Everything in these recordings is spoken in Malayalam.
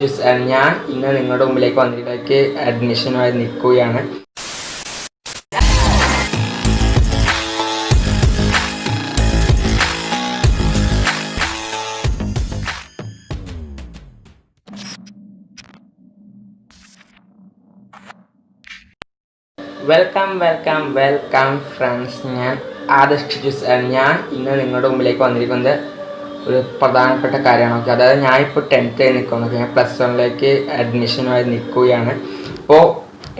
ഞാൻ ഇന്ന് നിങ്ങളുടെ മുമ്പിലേക്ക് വന്നിലേക്ക് അഡ്മിഷനുമായി നിൽക്കുകയാണ്. വെൽക്കം വെൽക്കം വെൽക്കം ഫ്രണ്ട്സ് ഞാൻ ആദർശ് ജ്യൂസ് ഞാൻ ഇന്ന് നിങ്ങളുടെ മുമ്പിലേക്ക് വന്നിരിക്കുന്നത് ഒരു പ്രധാനപ്പെട്ട കാര്യമാണ്. ഓക്കെ അതായത് ഞാനിപ്പോൾ ഇപ്പോൾ ടെൻത്ത് നിൽക്കുന്നു. ഞാൻ പ്ലസ് വണ്ണിലേക്ക് അഡ്മിഷനുമായി നിൽക്കുകയാണ്. അപ്പോൾ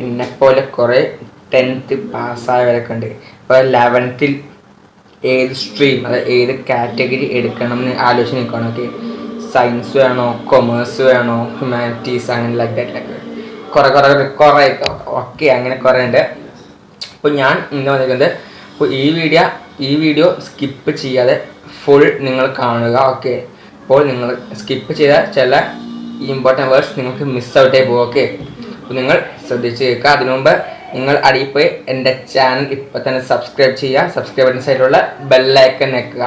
എന്നെപ്പോലെ കുറേ ടെൻത്ത് പാസ്സായവരൊക്കെ ഉണ്ട്. ഇപ്പോൾ ലെവൻത്തിൽ ഏത് സ്ട്രീം അതായത് ഏത് കാറ്റഗറി എടുക്കണം എന്ന് ആലോചിച്ച് നിൽക്കുകയാണ്. ഓക്കെ സയൻസ് വേണോ കൊമേഴ്സ് വേണോ ഹ്യൂമാനിറ്റീസ് അങ്ങനെ ലൈക്ക് ദാറ്റ് ലൈക്ക് കുറേ കുറേ കുറേ ഓക്കെ അങ്ങനെ കുറേ ഉണ്ട്. അപ്പോൾ ഞാൻ ഇന്ന് വന്നിരിക്കുന്നത് അപ്പോൾ ഈ വീഡിയോ ഈ വീഡിയോ സ്കിപ്പ് ചെയ്യാതെ ഫുൾ നിങ്ങൾ കാണുക ഓക്കെ അപ്പോൾ നിങ്ങൾ സ്കിപ്പ് ചെയ്ത ചില ഇമ്പോർട്ടന്റ് വേർഡ്സ് നിങ്ങൾക്ക് മിസ് ഔട്ടായി പോകും ഓക്കെ അപ്പോൾ നിങ്ങൾ ശ്രദ്ധിച്ച് കേൾക്കുക. അതിനു മുമ്പ് നിങ്ങൾ അടിയിൽ പോയി എന്റെ ചാനൽ ഇപ്പം തന്നെ സബ്സ്ക്രൈബ് ചെയ്യുക. സബ്സ്ക്രൈബ് ബട്ടൺ സൈഡിലുള്ള ബെല്ലൈക്കൺ നിൽക്കുക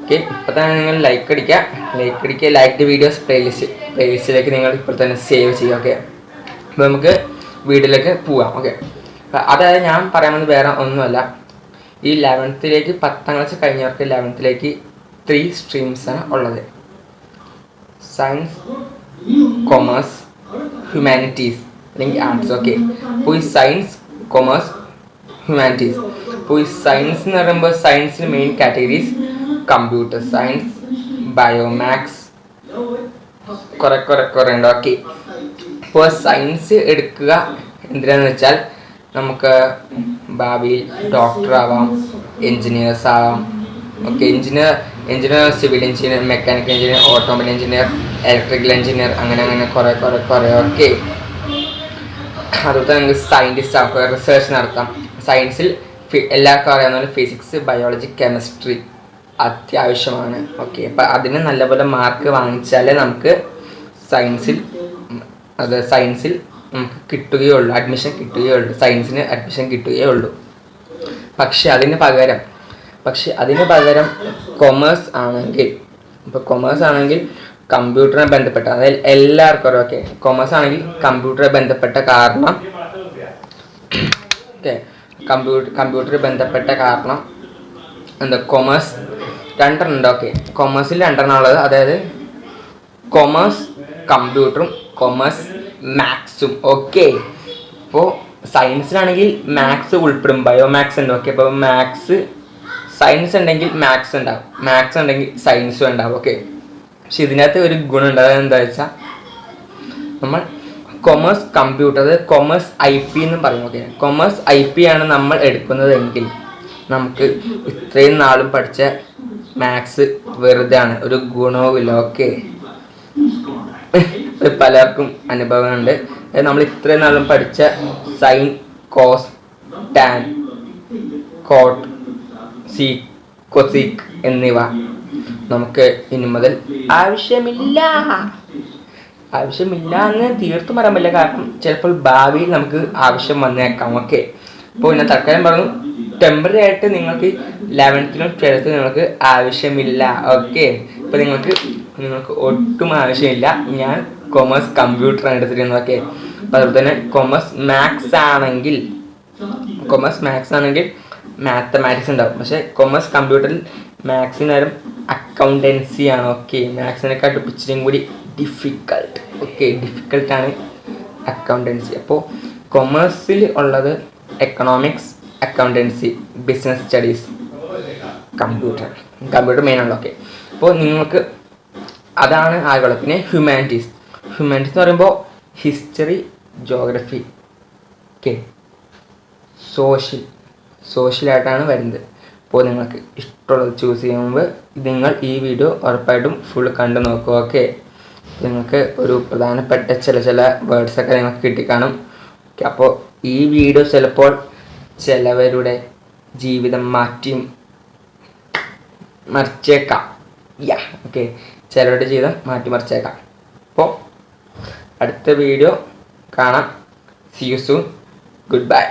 ഓക്കെ ഇപ്പം തന്നെ നിങ്ങൾ ലൈക്ക് അടിക്കുക. ലൈക്ക് അടിക്കുക ലൈക്ക് വീഡിയോസ് പ്ലേലിസ്റ്റ് പ്ലേലിസ്റ്റിലേക്ക് നിങ്ങൾ ഇപ്പോൾ തന്നെ സേവ് ചെയ്യുക ഓക്കെ അപ്പോൾ നമുക്ക് വീഡിയോയിലേക്ക് പോവാം ഓക്കെ അതായത് ഞാൻ പറയാൻ വന്നത് വേറെ ഒന്നുമല്ല. ഈ ലെവൻത്തിലേക്ക് പത്താം ക്ലാസ് കഴിഞ്ഞവർക്ക് ലെവൻത്തിലേക്ക് ത്രീ സ്ട്രീംസാണ് ഉള്ളത്. സയൻസ് കൊമേഴ്സ് ഹ്യൂമാനിറ്റീസ് അല്ലെങ്കിൽ ആർട്സ് ഓക്കെ അപ്പോൾ ഈ സയൻസ് കൊമേഴ്സ് ഹ്യൂമാനിറ്റീസ് അപ്പോൾ ഈ സയൻസ് എന്ന് പറയുമ്പോൾ സയൻസിന് main categories computer science bio maths കുറെ കുറെ കുറേ ഉണ്ട് ഓക്കെ അപ്പോൾ സയൻസ് എടുക്കുക എന്തിനാന്ന് വെച്ചാൽ നമുക്ക് ഭാവിയിൽ ഡോക്ടർ ആവാം എൻജിനീയേഴ്സ് ആവാം. Okay engineer engineer civil engineer mechanical engineer automobile engineer electrical engineer അങ്ങനെ അങ്ങനെ കുറേ കുറേ കുറേ. ഓക്കെ അതുപോലെ നമുക്ക് സയന്റിസ്റ്റ് ആക്കുക റിസർച്ച് നടത്താം. സയൻസിൽ എല്ലാവർക്കും അറിയാവുന്ന പോലെ ഫിസിക്സ് ബയോളജി കെമിസ്ട്രി അത്യാവശ്യമാണ്. ഓക്കെ അപ്പം അതിന് നല്ലപോലെ മാർക്ക് വാങ്ങിച്ചാലേ നമുക്ക് സയൻസിൽ അത് സയൻസിൽ നമുക്ക് കിട്ടുകയുള്ളൂ. അഡ്മിഷൻ കിട്ടുകയുള്ളൂ. സയൻസിന് അഡ്മിഷൻ കിട്ടുകയുള്ളൂ. പക്ഷെ അതിന് പകരം പക്ഷെ അതിന് പകരം കൊമേഴ്സ് ആണെങ്കിൽ ഇപ്പോൾ കൊമേഴ്സ് ആണെങ്കിൽ കമ്പ്യൂട്ടറിനെ ബന്ധപ്പെട്ട അതായത് എല്ലാവർക്കും ഓക്കെ കൊമേഴ്സ് ആണെങ്കിൽ കമ്പ്യൂട്ടറെ ബന്ധപ്പെട്ട കാരണം ഓക്കെ കമ്പ്യൂട്ടർ കമ്പ്യൂട്ടറിൽ ബന്ധപ്പെട്ട കാരണം എന്താ? കൊമേഴ്സ് രണ്ടെണ്ണം ഉണ്ട് ഓക്കെ കൊമേഴ്സിൽ രണ്ടെണ്ണം ഉള്ളത് അതായത് കൊമേഴ്സ് കമ്പ്യൂട്ടറും കൊമേഴ്സ് മാത്സും ഓക്കെ ഇപ്പോൾ സയൻസിലാണെങ്കിൽ മാത്സ് ഉൾപ്പെടും. ബയോമാക്സ് ഉണ്ട്. ഓക്കെ അപ്പോൾ മാത്സ് സയൻസ് ഉണ്ടെങ്കിൽ മാത്സ് ഉണ്ടാവും. മാത്സ് ഉണ്ടെങ്കിൽ സയൻസും ഉണ്ടാവും. ഓക്കെ പക്ഷെ ഇതിനകത്ത് ഒരു ഗുണമുണ്ട്. അതായത് എന്താ വെച്ചാൽ നമ്മൾ കൊമേഴ്സ് കമ്പ്യൂട്ടർ അതായത് കൊമേഴ്സ് ഐ പി എന്ന് പറയും. ഓക്കെ കൊമേഴ്സ് ഐ പി ആണ് നമ്മൾ എടുക്കുന്നതെങ്കിൽ നമുക്ക് ഇത്രയും നാളും പഠിച്ച മാത്സ് വെറുതെ ആണ് ഒരു ഗുണവുമില്ല. ഓക്കെ പലർക്കും അനുഭവമുണ്ട് നമ്മൾ ഇത്രയും നാളും പഠിച്ച sine cos tan cot sec cosec എന്നിവ നമുക്ക് ഇനി മുതൽ ആവശ്യമില്ല. ആവശ്യമില്ല എന്ന് തീർത്തും പറയാൻ പറ്റില്ല. കാരണം ചിലപ്പോൾ ഭാവിയിൽ നമുക്ക് ആവശ്യം വന്നേക്കാം. ഓക്കെ അപ്പോൾ ഞാൻ തൽക്കാലം പറഞ്ഞു. ടെമ്പററി ആയിട്ട് നിങ്ങൾക്ക് ലെവൻത്തിനും ട്വൽത്തിനും നിങ്ങൾക്ക് ആവശ്യമില്ല. ഓക്കെ ഇപ്പോൾ നിങ്ങൾക്ക് നിങ്ങൾക്ക് ഒട്ടും ആവശ്യമില്ല. ഞാൻ കൊമേഴ്സ് കമ്പ്യൂട്ടർ ആണ് ഓക്കെ അപ്പോൾ അതുപോലെ തന്നെ കൊമേഴ്സ് മാത്സ് ആണെങ്കിൽ കൊമേഴ്സ് മാത്സ് ആണെങ്കിൽ മാത്തമാറ്റിക്സ് ഉണ്ടാവും. പക്ഷേ കൊമേഴ്സ് കമ്പ്യൂട്ടറിൽ മാത്സിന് നേരം അക്കൗണ്ടൻസി ആണ്. ഓക്കെ മാത്സിനെക്കാട്ടും ഇച്ചിരിയും കൂടി ഡിഫിക്കൾട്ട് ഓക്കെ ഡിഫിക്കൾട്ടാണ് അക്കൗണ്ടൻസി അപ്പോൾ കൊമേഴ്സിൽ ഉള്ളത് economics accountancy business studies computer computer main ആണല്ലോ ഓക്കെ അപ്പോൾ നിങ്ങൾക്ക് അതാണ് ആകുള്ളത് പിന്നെ ഹ്യൂമാനിറ്റീസ് ഹ്യൂമാനിറ്റീസ് എന്ന് പറയുമ്പോൾ ഹിസ്റ്ററി ജോഗ്രഫി ഓക്കെ സോഷ്യൽ സോഷ്യലായിട്ടാണ് വരുന്നത്. അപ്പോൾ നിങ്ങൾക്ക് ഇഷ്ടമുള്ളത് ചൂസ് ചെയ്യുമ്പോൾ നിങ്ങൾ ഈ വീഡിയോ ഉറപ്പായിട്ടും ഫുൾ കണ്ടു നോക്കുക ഓക്കെ നിങ്ങൾക്ക് ഒരു പ്രധാനപ്പെട്ട ചില ചില വേർഡ്സൊക്കെ നിങ്ങൾക്ക് കിട്ടിക്കാണും ഓക്കെ അപ്പോൾ ഈ വീഡിയോ ചിലപ്പോൾ ചിലവരുടെ ജീവിതം മാറ്റിയും മറിച്ചേക്കാം. യാ ഓക്കെ ചിലരുടെ ജീവിതം മാറ്റി മറിച്ചേക്കാം. അപ്പോൾ അടുത്ത വീഡിയോ കാണാം. See you soon good bye